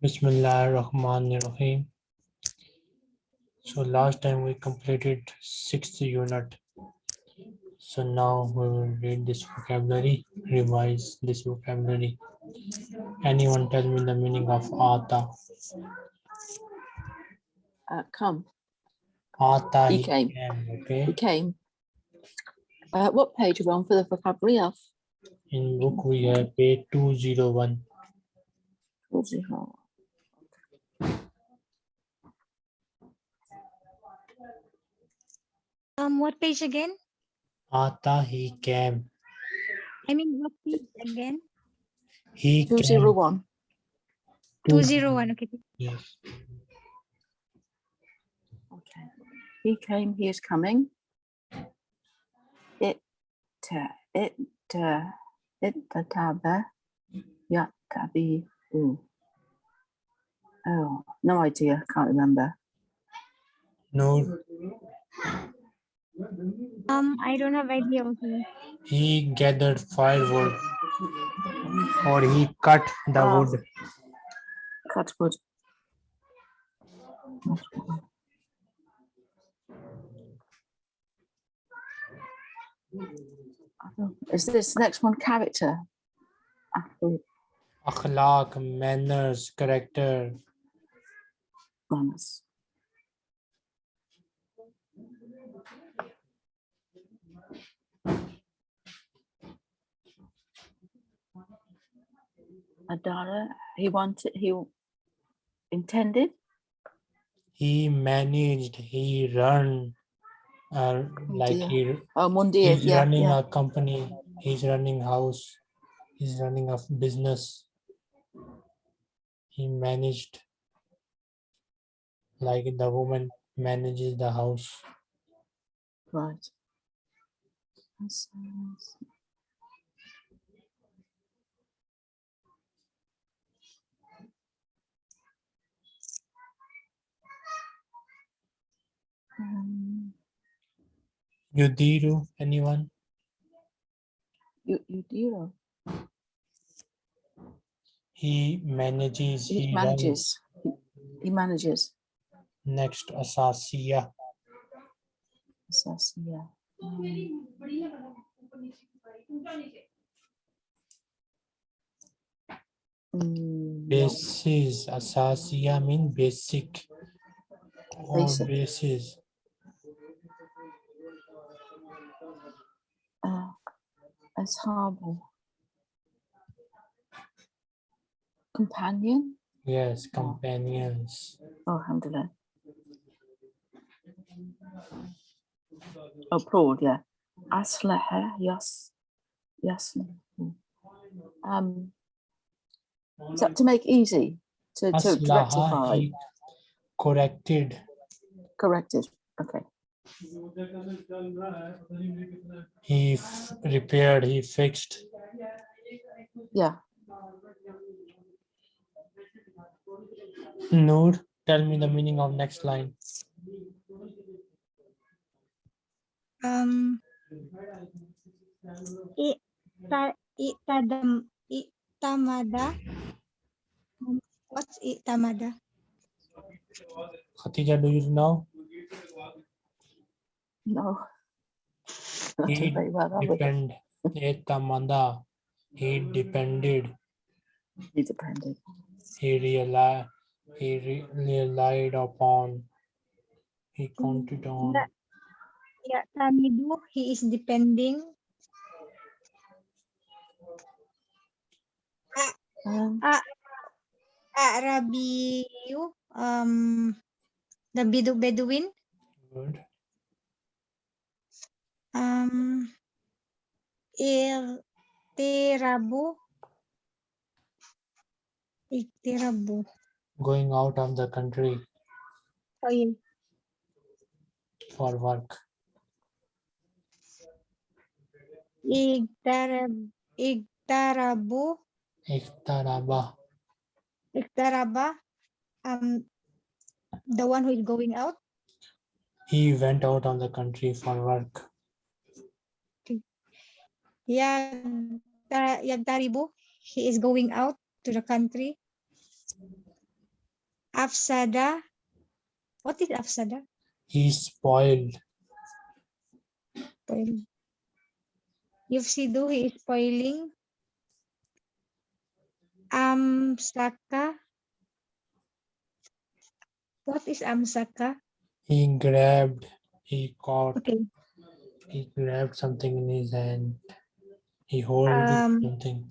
Bismillah Rahman Rahim. So last time we completed sixth unit. So now we will read this vocabulary, revise this vocabulary. Anyone tell me the meaning of Ata? Uh, come, Ata He he came. came, he okay? came. Uh, what page are we on for the vocabulary of? In book we have page 201. Um, what page again? Ata he came. I mean, what page again? He Two came. zero one. Two zero one. Okay. Yes. Okay. He came, he is coming. It, uh, it, uh, it, taba, ya, tabi, ooh. Oh, no idea, can't remember. No, Um, I don't have idea. Okay. he gathered firewood or he cut the Ah. wood. Cut wood. Oh, Is this next one character? Apple Akhlaq, manners, character. Adara, he wanted, he intended, He managed, he run, uh, like he, oh, Mundir, he's yeah, running yeah. a company, he's running house, he's running a business. He managed, like the woman manages the house. Right. Um, Yudiru, anyone? you, you. He manages, He he manages. He- He manages. Next, Asasiya, Assess, yeah. Um, mm, basis, Asasiya mean basic. Or Basic. basis. Uh, Ashable. Companion? Yes, companions. Oh, alhamdulillah. Oh, broad, yeah. Aslaha, yes. Yes. mm. Um, that to make easy? To, to rectify? corrected. Corrected. Okay. He repaired, he fixed. Yeah. Noor, tell me the meaning of next line. Um, ita, itadam, itamada. What's itamada? Khatija, do you know? No. Not doing He very well, are we? Depend. Etamanda. He depended. He depended. He realized. He re- relied upon. He counted on. That- Yeah, tamidu, he is depending. Um, Arabiyu, um, the Bedu Bedouin. Good. Um, Iktirabu. Iktirabu. Going out of the country Oh, yeah. for work. Iktarab, iktarabu, Ikhtaraba. iktaraba. Um, the one who is going out. He went out of the country for work. Yagta- Yagtaribu, he is going out to the country. Afsada. What is afsada? He spoiled. Spoil. Yufsidu, he is spoiling. Amsaka. What is amsaka? He grabbed. He caught. Okay. He grabbed something in his hand. He hold Um, something.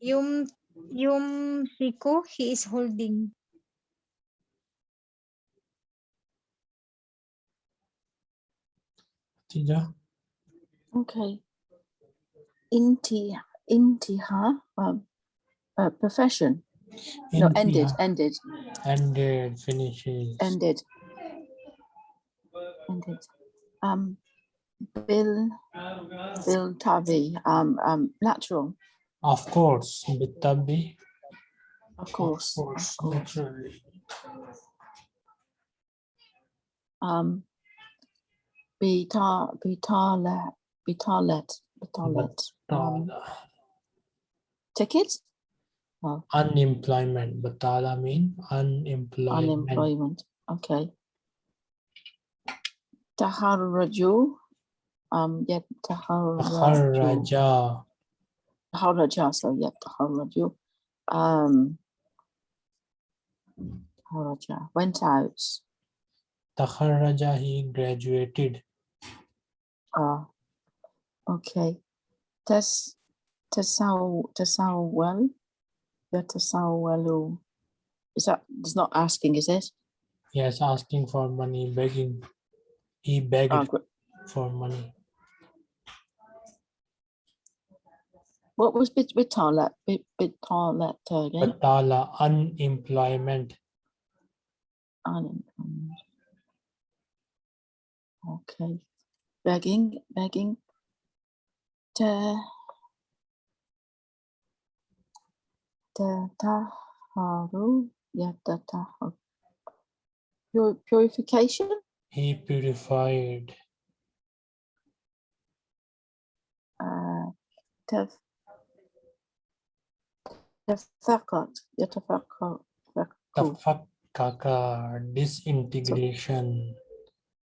Yum Yum Siku, he is holding. Tija, Okay. Inti, intiha, um, uh, profession. No, ended, ended, Ended. Finishes. ended. Ended. Um, Bill, Bill Tavi, um, um, natural, Of course. Bitabi. of course, of course. course. Naturally. Um, Bita, Bitalet, Bitalet, Bitalet, um, ticket? Oh, Unemployment. Batala mean unemployment. unemployment, okay. Taharraju, um, yet Taharraju, Kharaja. Taharraja, so yet Taharraju, um, Taharraja, went out, Takharaja. He graduated. uh, okay. Tas, Tasaw, Tasawwal, Yatasawwalu, oh. is that, it's not asking, is it? Yes, asking for money, begging. He begged Oh, for money. What was bit Bitalet, bit Bitalet again? Batala. Unemployment. Unemployment. Okay, begging, begging. Ta. Ta taharu, yata taharu. Pur- Purification, He purified. uh, taf. Tafakot, yatafakot. Tafakkaka. Disintegration.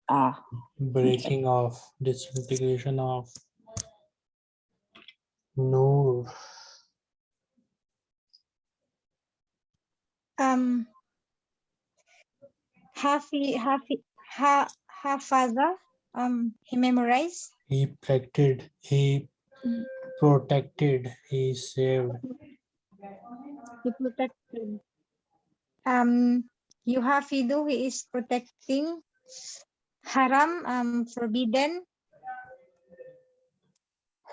Ah, Breaking off. Disintegration of. Noor. Um Hafi Hafi ha Hafaza. Um he memorized. He protected. He protected. He saved. He protected. Um Yuhafidu, he is protecting. Haram, um forbidden.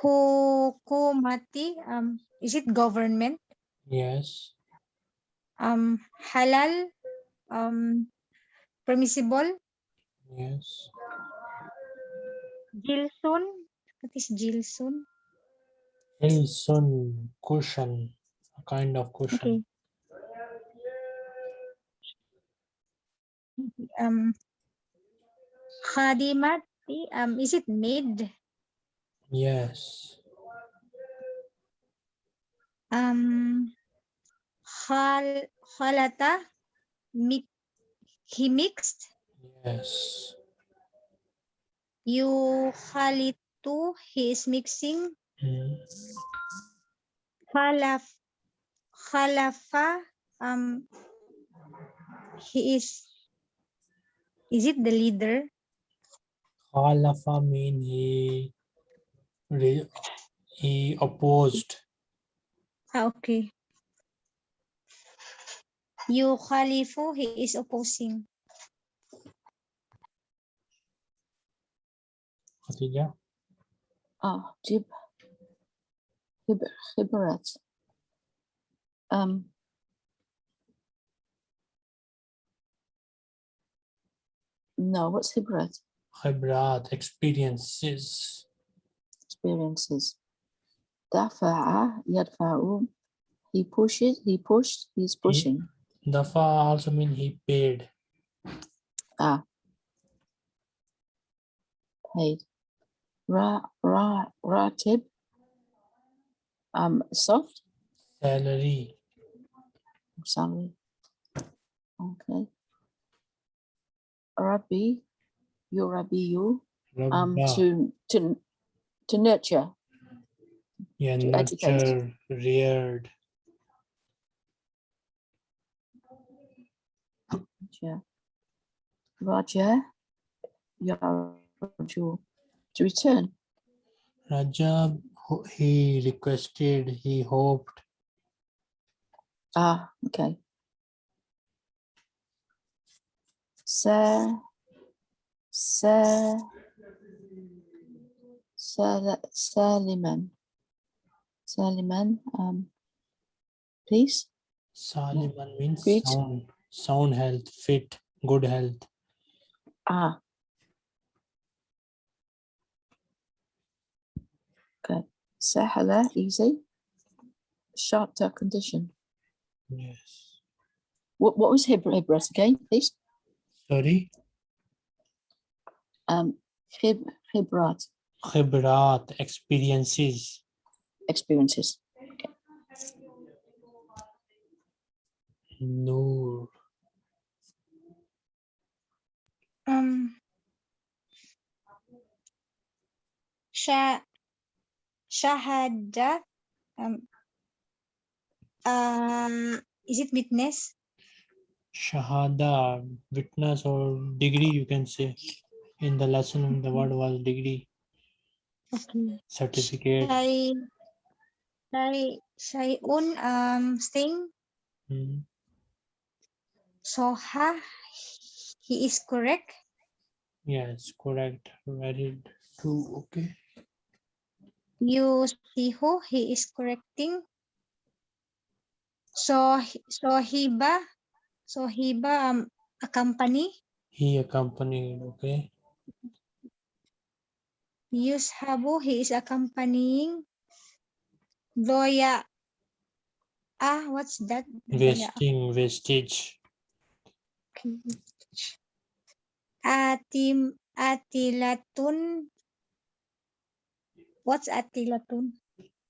Hukumati, um is it government? Yes. Um halal, um permissible. Yes. Jilsun, what is Jilsun? Hilson. Cushion. A kind of cushion. Okay. Um, khadimati, um, is it maid? Yes. Um, khal, khalata, mi, he mixed. Yes. You khalitu, he is mixing. Mm. Khalaf, khalafa, um, he is, is it the leader? Halafa mean he he opposed. Ah, okay. You khalifu, he is opposing. Khatija. ah, Jib. Hib, Hiberet. Um. No, what's Hibret? Khibrat experiences. Experiences. Dafa'a, yadfa'u. He pushes, he pushed, he's pushing. Dafa also mean he paid. Ah. Paid. Ra, ra, ratib. Um, soft. Salary. salary. Okay. Rabbi, you Rabbi, you um to to to nurture. yeah, to educate. nurture, reared. Yeah. Roger, yeah, to to return. Rajab, he requested, he hoped. Ah, okay. Sir, Sir, Sir, Saliman, Saliman, um, please. Saliman means Fit. sound, sound health, fit, good health. Ah. Okay, Sahala, easy. Sharpta condition. Yes. What, what was Hib- Hibras again, please? Sorry, Um, Hib, khibrat, experiences. experiences. Noor, Um, Sha Shahada. Um, uh, is it witness? shahada, witness or degree, you can say. In the lesson, the word was degree, Okay. certificate. Shay Shay Shayun um thing. Hmm. Soha. He is correct. Yes, correct. Very true. Okay. Yusihu. He is correcting. So Sohiba. Sohiba um a company. He accompanied. Okay. Yushabu, he is accompanying. Zoya. Ah, what's that? Vesting. Okay. Atim, atilatun. What's atilatun?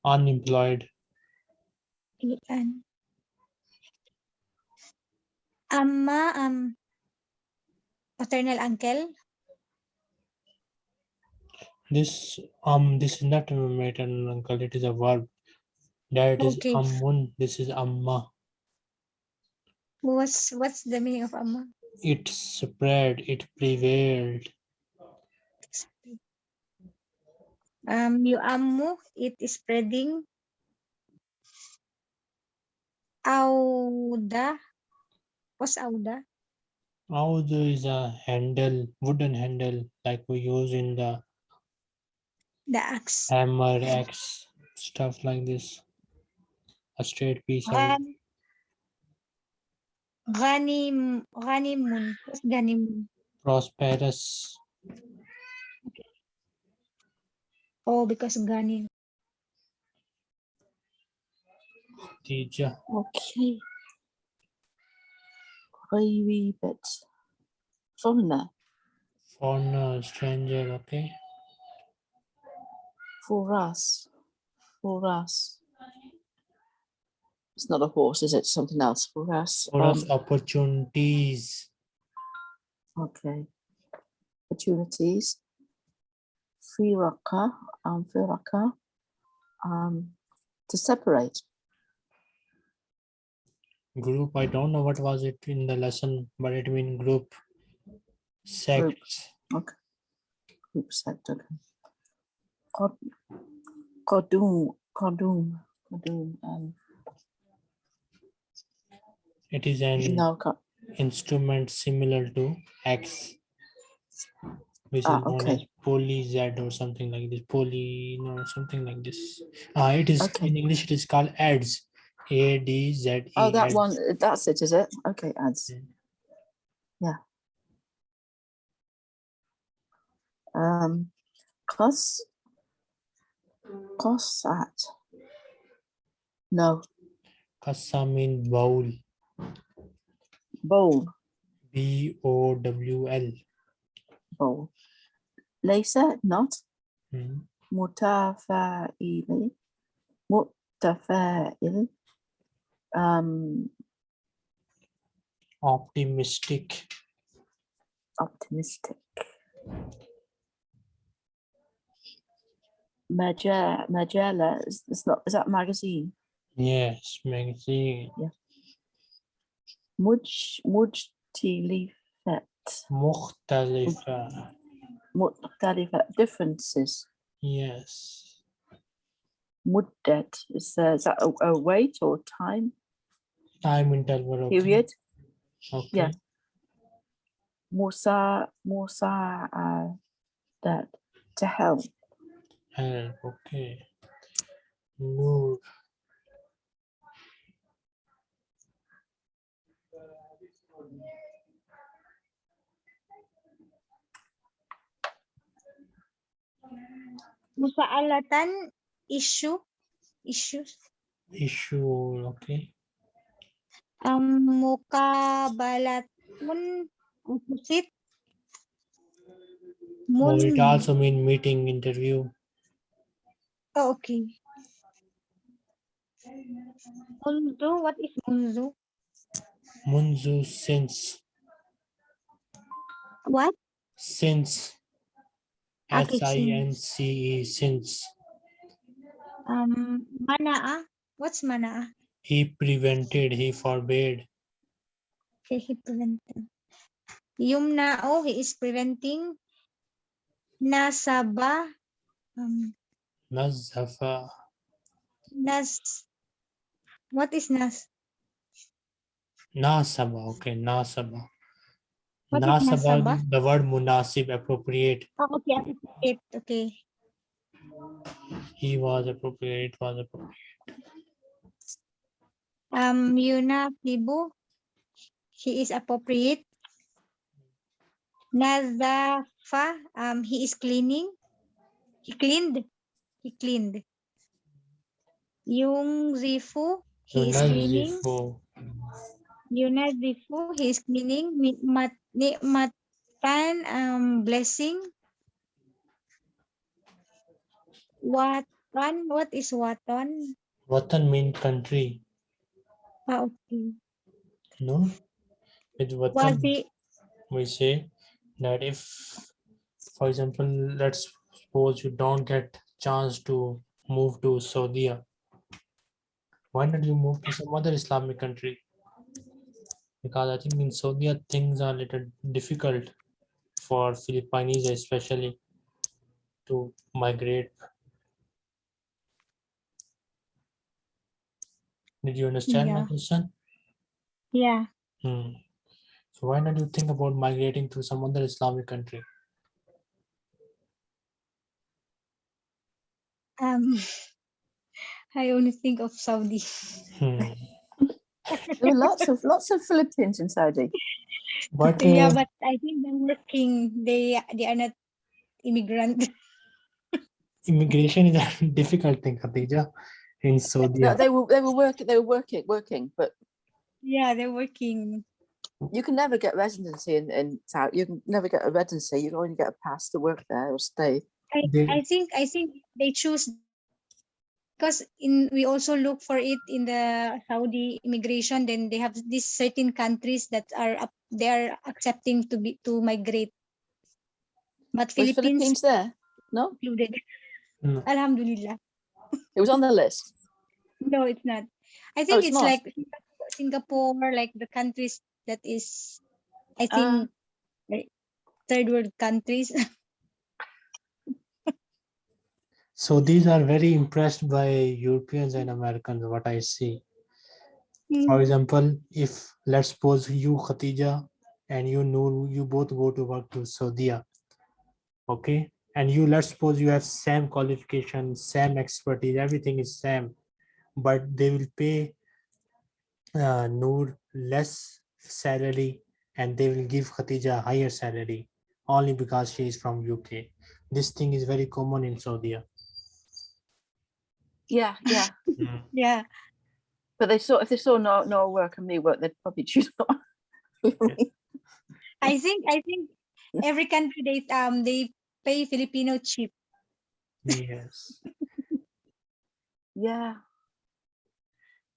Unemployed. Ian. Amma, um, paternal uncle. This um this is not a maternal uncle, it is a verb. That is Okay. ammun, this is amma. What's what's the meaning of amma? It spread, it prevailed. Um, you ammu, it is spreading. Auda. What's auda? Audu is a handle, wooden handle like we use in the The axe. hammer, axe, stuff like this. A straight piece of Ghan- Ghanim, ghanimun. What's ghanimun? prosperous. Oh, because ghanim. Teacher. Okay. Gravy bits. Foreigner, Foreigner, stranger, okay. For us, for us. It's not a horse, is it? Something else for us. For us, um, opportunities. Okay. Opportunities. Rocker, um, rocker. Um, to separate. Group, I don't know what was it in the lesson, but it mean group. Sects. Okay. Group set, okay. Cod, Codum, Codum, Codum, um, It is an no, instrument similar to X. Which is Ah, known as poly Z or something like this. Poly, no, something like this. Ah, it is Okay. in English. It is called ads. A D Z E. oh, that ads. one, that's it, is it? Okay, ads. Yeah. Um, cos, Kosat. No. Kasa means bowl. Bowl. B-O-W-L. Bowl. Laser, not. Hmm. Mutafa'ili. Mutafa'il. Um, optimistic. Optimistic. Magella, Magella, is, is, not, is that magazine? Yes, magazine. Yeah. Muj, mujtilifat. Muhtalifa. Muhtalifa, differences. Yes. Muddat, is, uh, is that a, a weight or time? Time interval. Okay. Period. Okay. Yeah. Musa, Musa, uh, that, to help. Help. Okay. Noor. Musa'alatan issue issues. Issue. Okay. Um, mukabalatun opposite. Or it also mean meeting, interview. Oh, okay. Munzu, what is munzu? Munzu since. What? Since. Okay, S-I-N-C-E since. Um, mana'a. What's mana'a? He prevented, he forbade. Okay, he prevented. Yumna'u, he is preventing. Nasaba, um, Nazafa. nas, what is nas? Nasaba. Okay. Nasaba. What Nasaba, nasaba? the word munasib, appropriate. Oh, okay, appropriate, okay. He was appropriate, was appropriate. Um, yunafibu, he is appropriate. Nazafa, um, he is cleaning. He cleaned. He cleaned. Yungzifu, he is cleaning. Yunazifu. Yunazifu, he is cleaning. Nikmat, nikmatan, um, blessing. Watan, what is watan? Watan mean country. Ah, okay. No? With Watan, we say that if, for example, let's suppose you don't get chance to move to Saudi, why not you move to some other Islamic country? Because I think in Saudi things are a little difficult for Filipinos especially to migrate. Did you understand my question? yeah. Hmm. So why not you think about migrating to some other Islamic country? Um, I only think of Saudi. Hmm. There were lots of lots of Philippines in Saudi. But yeah, uh, but I think they're working. They they are not immigrant. immigration is a difficult thing, Khadija, in Saudi. No, they were they were working they were working working, but yeah, they're working. you can never get residency in, in Saudi. You can never get a residency. You can only get a pass to work there or stay. I, They- I think I think they choose because in we also look for it in the Saudi immigration. Then they have these certain countries that are up, they are accepting to be to migrate. But Philippines, Philippines there? No, included. No. Alhamdulillah. it was on the list. No, it's not. I oh, think it's it's, like Singapore, Singapore, like the countries that is, I think, ah. like third world countries. So these are very impressed by Europeans and Americans, what I see. For Mm, example, if let's suppose you, Khatija, and you know you both go to work to Saudi, okay? And you let's suppose you have same qualification, same expertise, everything is same, but they will pay uh, Noor less salary and they will give Khatija higher salary only because she is from UK. This thing is very common in Saudi. Yeah, yeah. Mm. yeah. But they saw if they saw no no work and me work, they'd probably choose not. I think I think every country they um they pay Filipino cheap. Yes. yeah.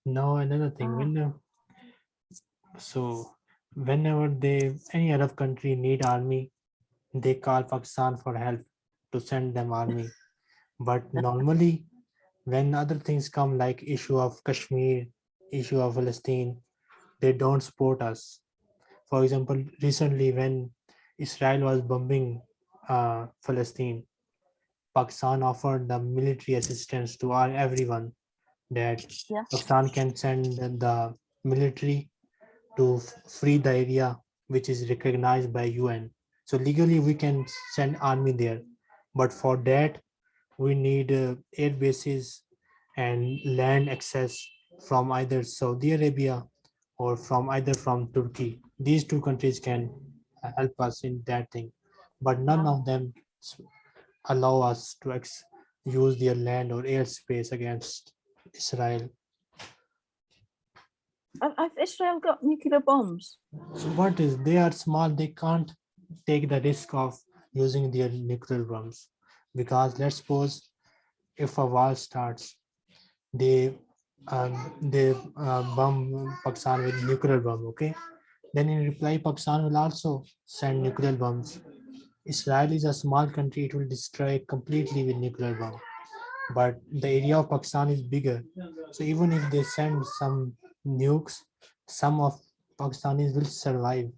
Now another thing, Ah. when so whenever they any Arab country need army, they call Pakistan for help to send them army. But normally, when other things come like issue of Kashmir, issue of Palestine, they don't support us. For example, recently when Israel was bombing uh, Palestine, Pakistan offered the military assistance to all everyone that Yes. Pakistan can send the military to free the area which is recognized by UN. So legally we can send army there, but for that we need uh, air bases and land access from either Saudi Arabia or from either from Turkey. These two countries can uh, help us in that thing, but none of them allow us to use their land or airspace against Israel. Have Israel got nuclear bombs? So what is they are small, they can't take the risk of using their nuclear bombs. Because let's suppose if a war starts, they um, they uh, bomb Pakistan with nuclear bomb, okay? Then in reply, Pakistan will also send nuclear bombs. Israel is a small country, it will destroy completely with nuclear bomb. But the area of Pakistan is bigger. So even if they send some nukes, some of Pakistanis will survive.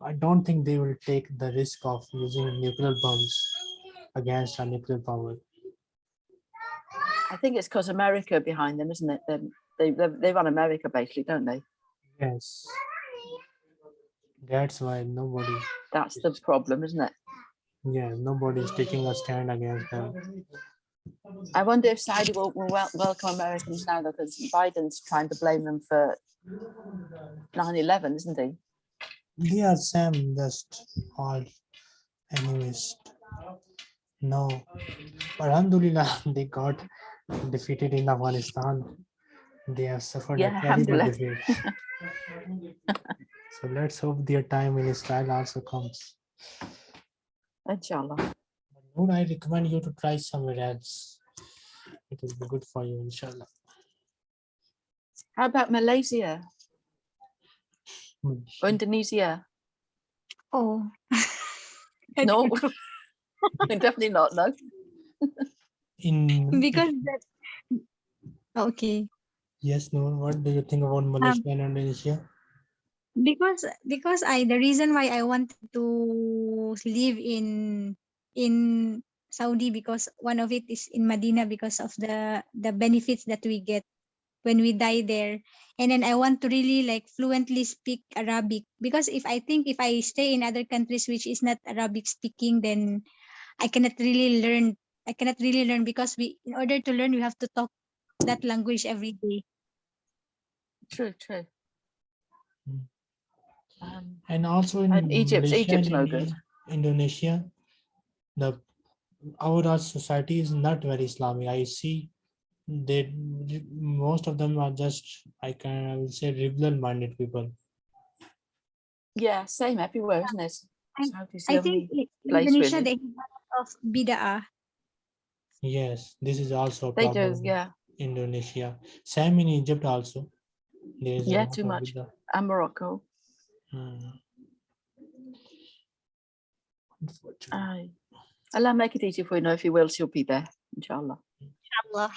I don't think they will take the risk of using nuclear bombs against a nuclear power. I think it's because America behind them, isn't it? They, they they run America basically, don't they? Yes. That's why nobody, That's the problem, isn't it? yeah, nobody is taking a stand against them. I wonder if Saudi will, will wel- welcome Americans now because Biden's trying to blame them for 9-11, isn't he? They are same, just all anyways. No, but Alhamdulillah, they got defeated in Afghanistan. They have suffered Yeah, a terrible alhamdulillah. defeat. So let's hope their time in Israel also comes. Inshallah. Would I recommend you to try somewhere else? It will be good for you, inshallah. How about Malaysia Hmm. or Indonesia? Oh. I No, don't know. definitely not. No. In because that okay yes, no. What do you think about Malaysia um, and Indonesia? because because i the reason why i wanted to live in in saudi because one of it is in medina because of the the benefits that we get when we die there and then i want to really like fluently speak arabic because if i think if i stay in other countries which is not arabic speaking then i cannot really learn i cannot really learn because we in order to learn we have to talk that language every day True, true. Um, And also in And Egypt- Malaysia Egypt's and no good. Indonesia, the our our society is not very Islamic. I see they most of them are just I can I will say liberal minded people. yeah, same everywhere, isn't it? I- i think only- in place, indonesia really. they have a lot of bid'ah Yes, this is also a they do, problem. yeah. Indonesia, same in Egypt also. There is Yeah, too much. bid'ah. And Morocco. Hmm. Unfortunately. Aye. Allah make it easy for you know if you will, she'll be there, inshallah. Allah.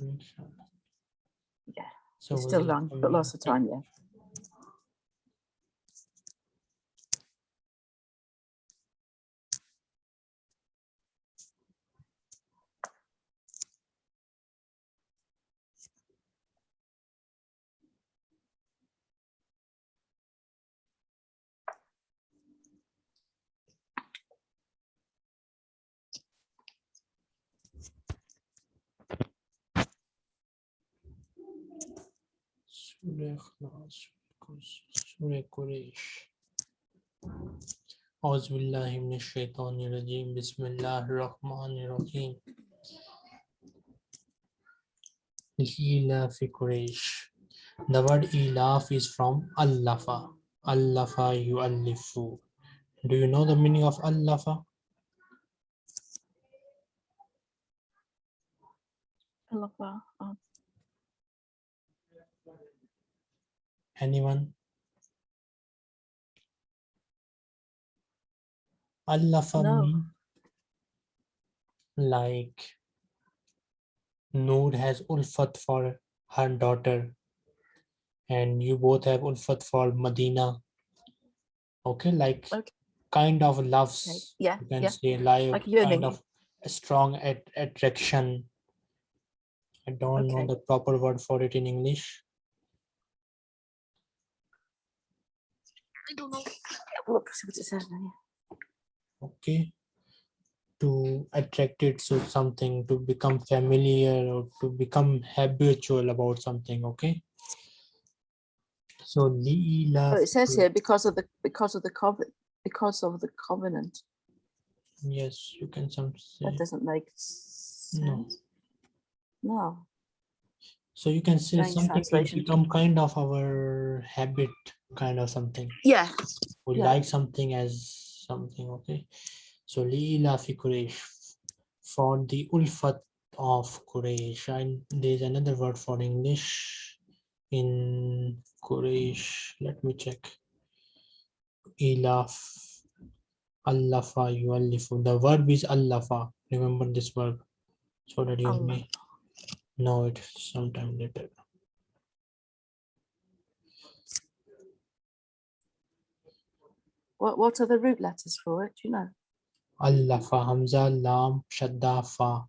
Inshallah. Yeah, So It's still will long, but in? lots of time, yeah. Surah Quraysh. Auzubillahi minash shaitanir rajim. Bismillahir rahmanir rahim. Ilafi Quraysh. The word ilaf is from allafa. Allafa yu'allifu. Do you know the meaning of allafa? Allafa. Um. Anyone? Allah no. like Noor has ulfat for her daughter and you both have ulfat for Medina. Okay, like okay. kind of loves, okay. yeah, you can yeah. say like, like kind of strong at attraction. I don't okay. know the proper word for it in English. I don't know. Look, see what it says there. okay to attracted to something to become familiar or to become habitual about something okay so Leela Oh, it says here because of the because of the covenant because of the covenant. yes you can some say That doesn't make sense. No. No. so you can say Strange something will become kind of our habit kind of something. Yeah. we Yeah. like something as something okay? So Leela fi Quraysh. For the ulfat of Quraysh. And there's another word for English in Quraysh. Let me check. Ilaf allafa yuallifu. The verb is allafa. Remember this verb. So that you Allah. may know it sometime later What what are the root letters for it? Do you know? Allafa, Hamza, Lam, Shadda, Fa.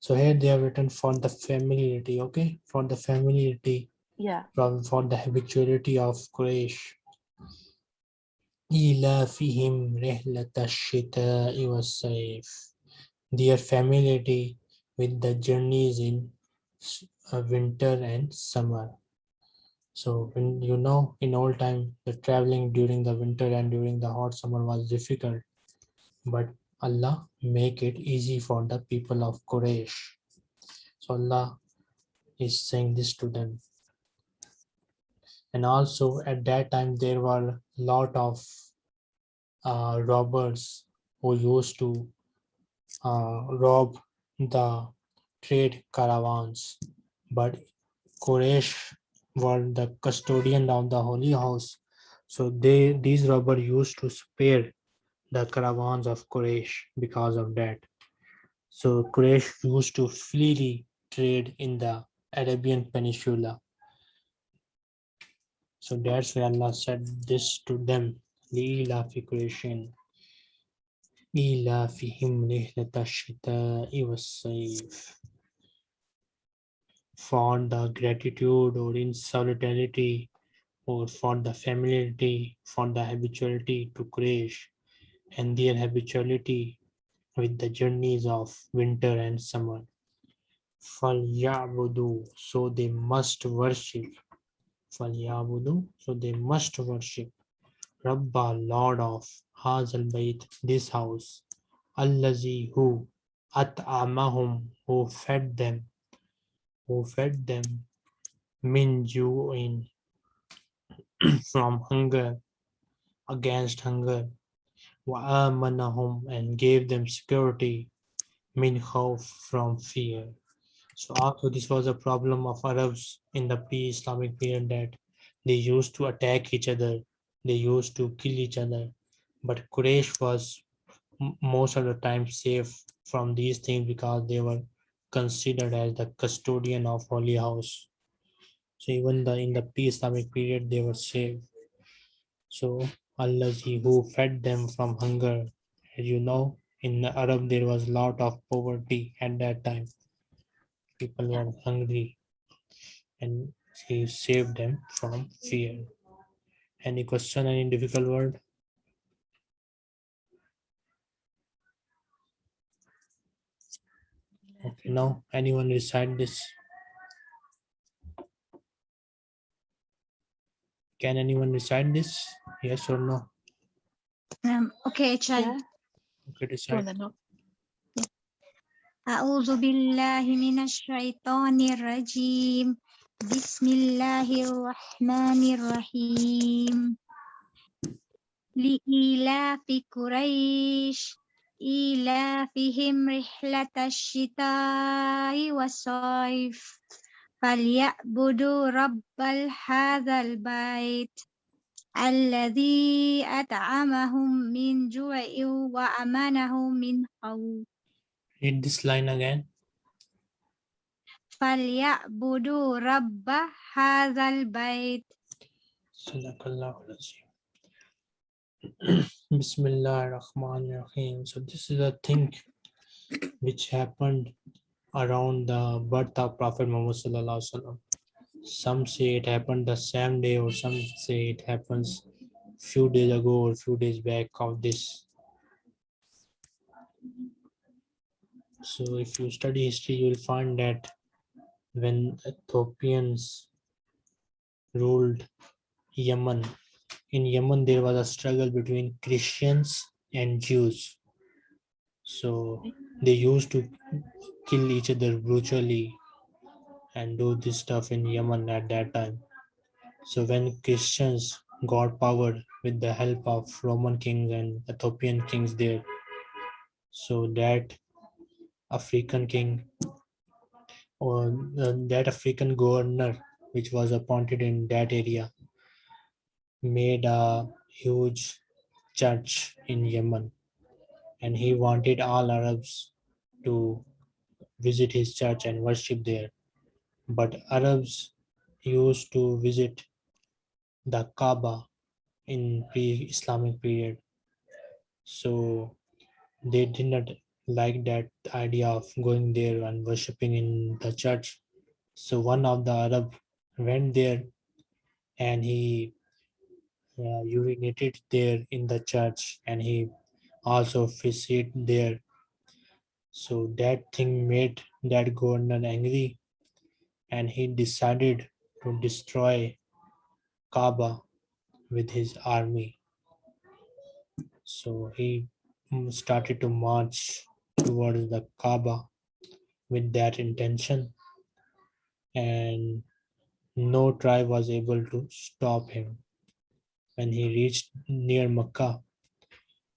So here they have written for the familiarity, okay? For the familiarity, Yeah. from for the habituality of Quraysh. إِلَافِهِمْ رِحْلَةَ الشِّتَاءِ وَالصَّيْفِ Their familiarity with the journeys in s- uh, winter and summer. So when you know in old time the traveling during the winter and during the hot summer was difficult, but Allah make it easy for the people of Quraysh. So Allah is saying this to them. And also at that time there were lot of uh, robbers who used to uh, rob the trade caravans. But Quraysh were the custodian of the holy house. So they these robbers used to spare the caravans of Quraysh because of that. So Quraysh used to freely trade in the Arabian Peninsula. So that's why Allah said this to them. لِإِيلَافِ قُرَيْشٍ إِيلَافِهِمْ رِحْلَةَ الشِّتَاءِ وَالصَّيْفِ for the gratitude or in solidarity or for the familiarity, for the habituality to Quraysh and their habituality with the journeys of winter and summer. Falyabudu, so they must worship. Falyabudu, so they must worship. Rabba, Lord of Hazal Bait, this house. Allazi, who, At'amahum, who fed them who fed them min ju'in from hunger against hunger. Wa and gave them security min khawf from fear. So also this was a problem of Arabs in the pre-Islamic period that they used to attack each other, they used to kill each other. But Quraysh was most of the time safe from these things because they were considered as the custodian of holy house. So even the in the pre-Islamic period they were saved So Allah who fed them from hunger. As you know, in the Arab there was a lot of poverty at that time. People were hungry and he saved them from fear. Any question, any difficult word? Okay, now anyone recite this? Can anyone recite this? Yes or no? Um, okay, child. Yeah. Okay, Go on recite. then. Nob. أعوذ بالله من الشيطان الرجيم بسم الله الرحمن الرحيم لإيلاف قريش إيلافهم رحلة الشتاء والصيف فليعبدوا رب هذا البيت الذي أطعمهم من جوع وأمانهم من خوف Read this line again. فليعبدوا رب هذا البيت Sadaqallahu al-Azim. Bismillah ar-Rahman ar-Rahim. So this is a thing which happened around the birth of Prophet Muhammad Sallallahu Alaihi. Some say it happened the same day or some say it happens few days ago or few days back of this. So if you study history, you will find that when Ethiopians ruled Yemen. In Yemen, there was a struggle between Christians and Jews. So they used to kill each other brutally and do this stuff in Yemen at that time. So when Christians got power with the help of Roman kings and Ethiopian kings there, so that African king or uh, that African governor which was appointed in that area made a huge church in Yemen and he wanted all Arabs to visit his church and worship there. But Arabs used to visit the Kaaba in pre-Islamic period. So they did not like that idea of going there and worshipping in the church. So one of the Arab went there and he uh, urinated there in the church and he also officiated there. So that thing made that governor angry and he decided to destroy Kaaba with his army. So he mm, started to march towards the Kaaba with that intention and no tribe was able to stop him. When he reached near Makkah,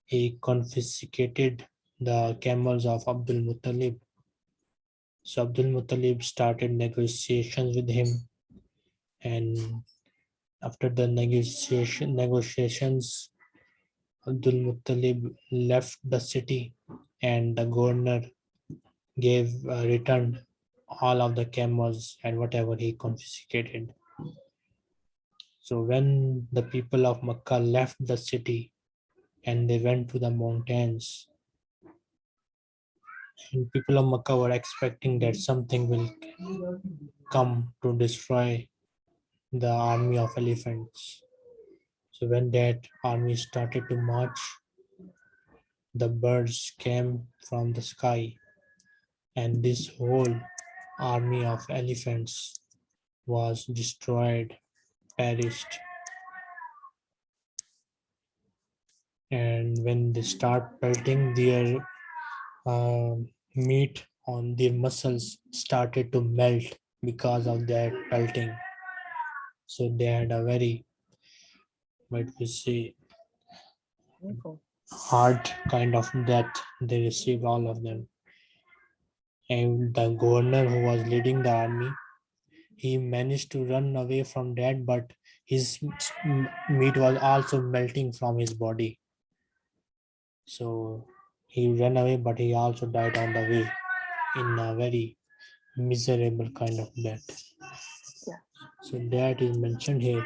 he confiscated the camels of Abdul Muttalib. So Abdul Muttalib started negotiations with him and after the negotiation negotiations Abdul Muttalib left the city and the governor gave uh, returned all of the camels and whatever he confiscated. So when the people of Makkah left the city and they went to the mountains, and people of Makkah were expecting that something will come to destroy the army of elephants. So when that army started to march, the birds came from the sky and this whole army of elephants was destroyed, perished. And when they start pelting their um, meat on their muscles started to melt because of that pelting. So they had a very, what we say, hard kind of death. They received all of them. And the governor who was leading the army, he managed to run away from that, but his meat was also melting from his body. So he ran away, but he also died on the way in a very miserable kind of death. Yeah. So that is mentioned here.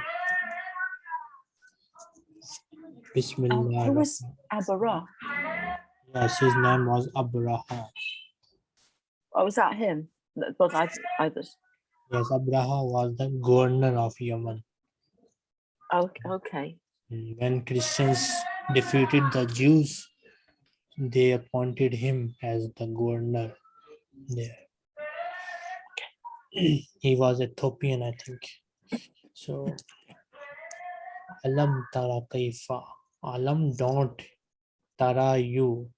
Bismillah. Uh, who was Abarah? Yes, his name was Abraha. Oh, was that him? That was I others. Yes, Abraha was the governor of Yemen. Okay. When Christians defeated the Jews, they appointed him as the governor there. Okay. He was Ethiopian, I think. So, Alam Tara Kaifa. Alam don't Tara you.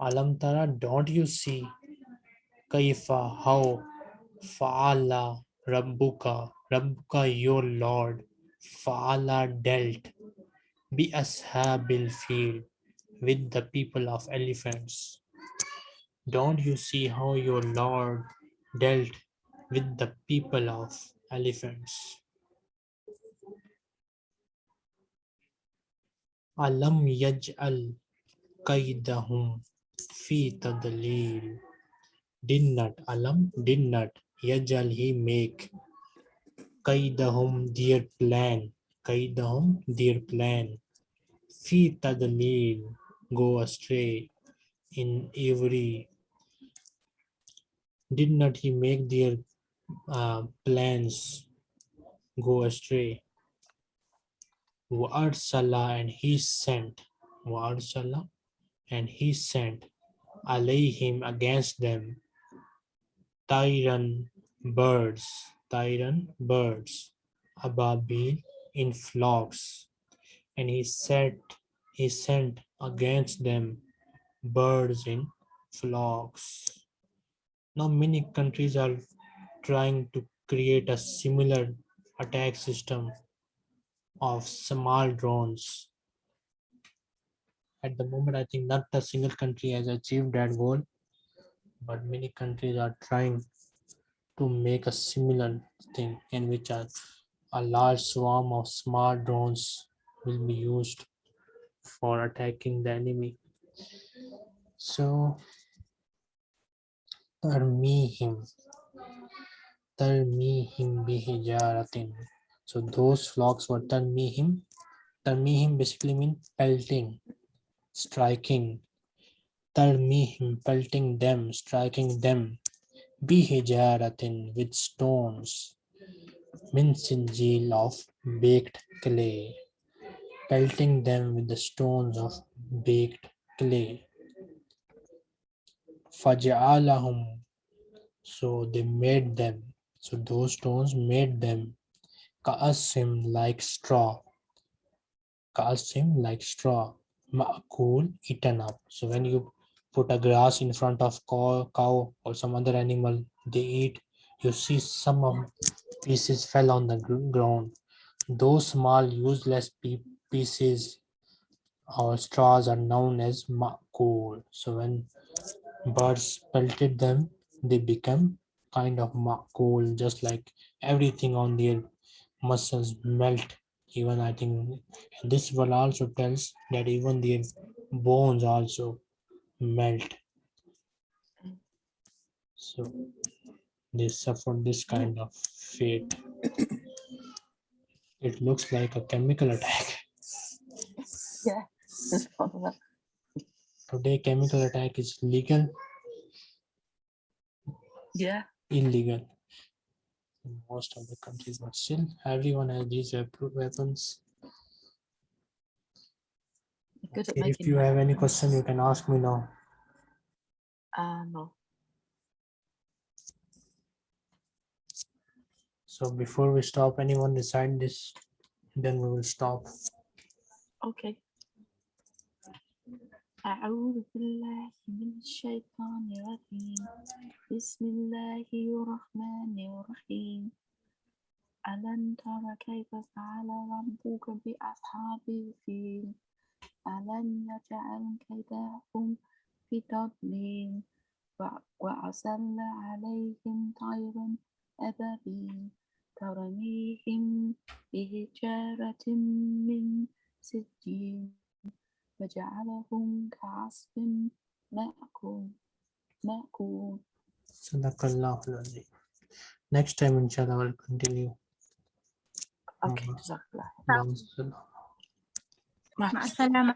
Alam Tara, don't you see? Kaifa, how? Fa'ala Rabbuka, Rabbuka, your Lord. Fa'ala dealt. Bi ashabil fil with the people of elephants. Don't you see how your Lord dealt with the people of elephants? Alam yaj'al kaidahum fi tadlil. Did not, alam, did not, yaj'al he make kaidahum their plan, kaidahum their plan. Fi tadlil, go astray in every. Did not he make their uh, plans go astray? Wa'arsala and he sent. Wa'arsala and he sent. Alayhim against them Tyran birds Tyran birds Ababil in flocks and he said he sent against them birds in flocks now many countries are trying to create a similar attack system of small drones. At the moment, I think not a single country has achieved that goal, but many countries are trying to make a similar thing in which a, a large swarm of small drones will be used for attacking the enemy. So so those flocks were tarmihim tarmihim basically mean pelting striking tarmihim pelting them striking them bihijaratin with stones min sijjil of baked clay pelting them with the stones of baked clay Faja'alahum. So they made them. So those stones made them ka'asim like straw. Ka'asim like straw. Ma'kul eaten up. So when you put a grass in front of cow, cow or some other animal, they eat. You see some of pieces fell on the ground. Those small useless pieces or straws are known as ma'kul. So when birds pelted them, they become kind of cold, just like everything on their muscles melt. Even I think this one also tells that even their bones also melt. So they suffer this kind of fate. It looks like a chemical attack. Yeah. It's fun, isn't it? Today, chemical attack is legal, Yeah. illegal in most of the countries, but still everyone has these weapons You're good at Okay, If making you have any weapons. question, you can ask me now. Uh, no. So before we stop, anyone decide this, then we will stop. Okay. أعوذ بالله من الشيطان الرجيم بسم الله الرحمن الرحيم ألم تر كيف فعل ربك بأصحاب الفيل ألم يجعل كيدهم في تضليل وع- وأرسل عليهم طيرا أبابيل ترميهم بحجارة من سجيل وجعلهم كعصف مأكول مأكول Sadaqallahu al-Azim. Next time, inshallah, I will continue. Okay, Mhm. مع السلامة.